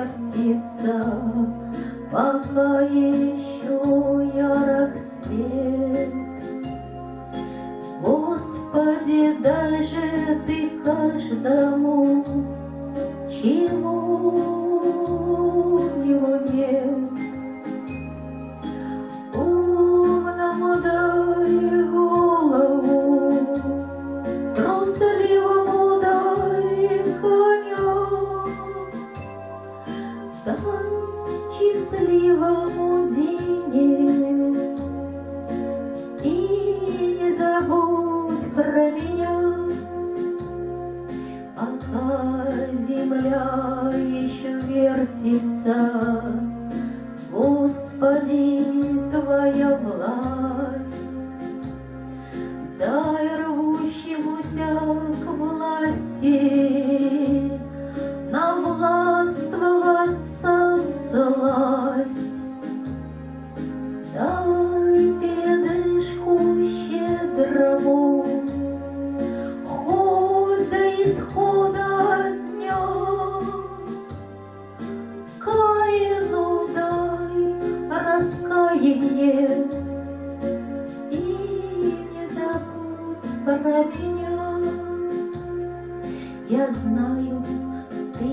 вертится, пока еще ярок свет. Господи, даже ты каждому, чего счастливому денег. И не забудь про меня, пока земля еще вертится. Господи, Твоя власть, и не забудь про меня. Я знаю, ты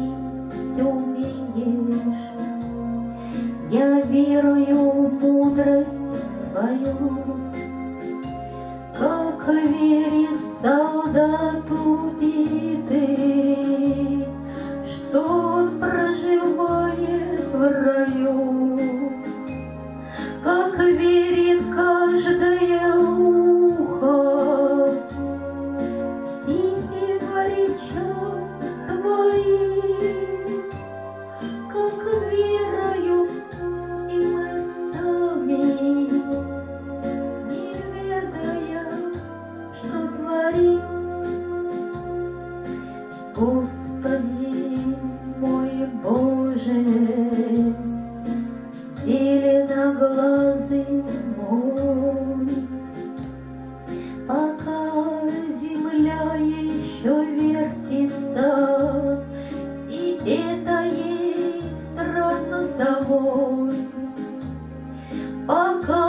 все умеешь, я верую в мудрость твою, как верит солдат Господи мой Боже, зеленоглазый мой, пока земля еще вертится, и это есть страна собой, пока